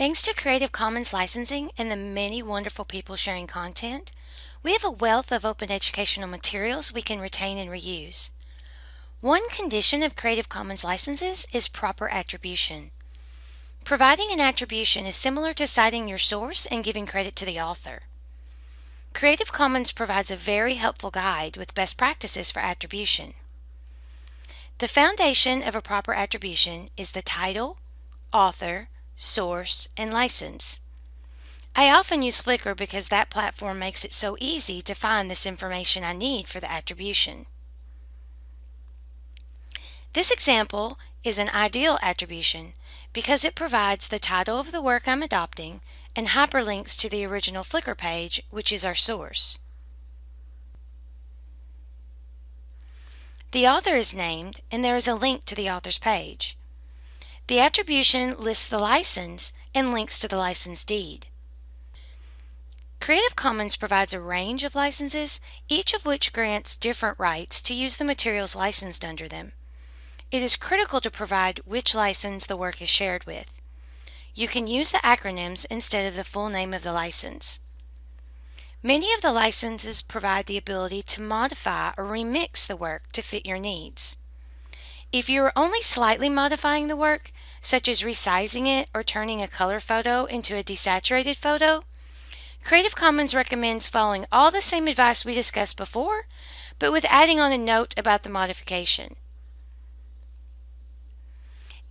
Thanks to Creative Commons licensing and the many wonderful people sharing content, we have a wealth of open educational materials we can retain and reuse. One condition of Creative Commons licenses is proper attribution. Providing an attribution is similar to citing your source and giving credit to the author. Creative Commons provides a very helpful guide with best practices for attribution. The foundation of a proper attribution is the title, author, source, and license. I often use Flickr because that platform makes it so easy to find this information I need for the attribution. This example is an ideal attribution because it provides the title of the work I'm adopting and hyperlinks to the original Flickr page, which is our source. The author is named and there is a link to the author's page. The attribution lists the license and links to the license deed. Creative Commons provides a range of licenses, each of which grants different rights to use the materials licensed under them. It is critical to provide which license the work is shared with. You can use the acronyms instead of the full name of the license. Many of the licenses provide the ability to modify or remix the work to fit your needs. If you are only slightly modifying the work, such as resizing it or turning a color photo into a desaturated photo, Creative Commons recommends following all the same advice we discussed before, but with adding on a note about the modification.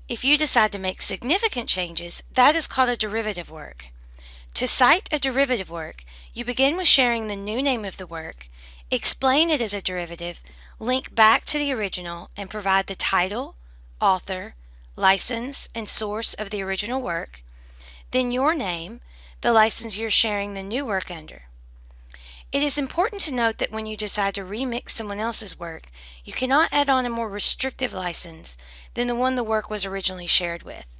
If you decide to make significant changes, that is called a derivative work. To cite a derivative work, you begin with sharing the new name of the work, explain it as a derivative, link back to the original, and provide the title, author, license, and source of the original work, then your name, the license you're sharing the new work under. It is important to note that when you decide to remix someone else's work, you cannot add on a more restrictive license than the one the work was originally shared with.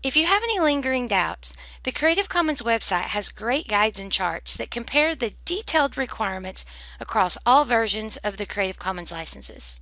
If you have any lingering doubts, the Creative Commons website has great guides and charts that compare the detailed requirements across all versions of the Creative Commons licenses.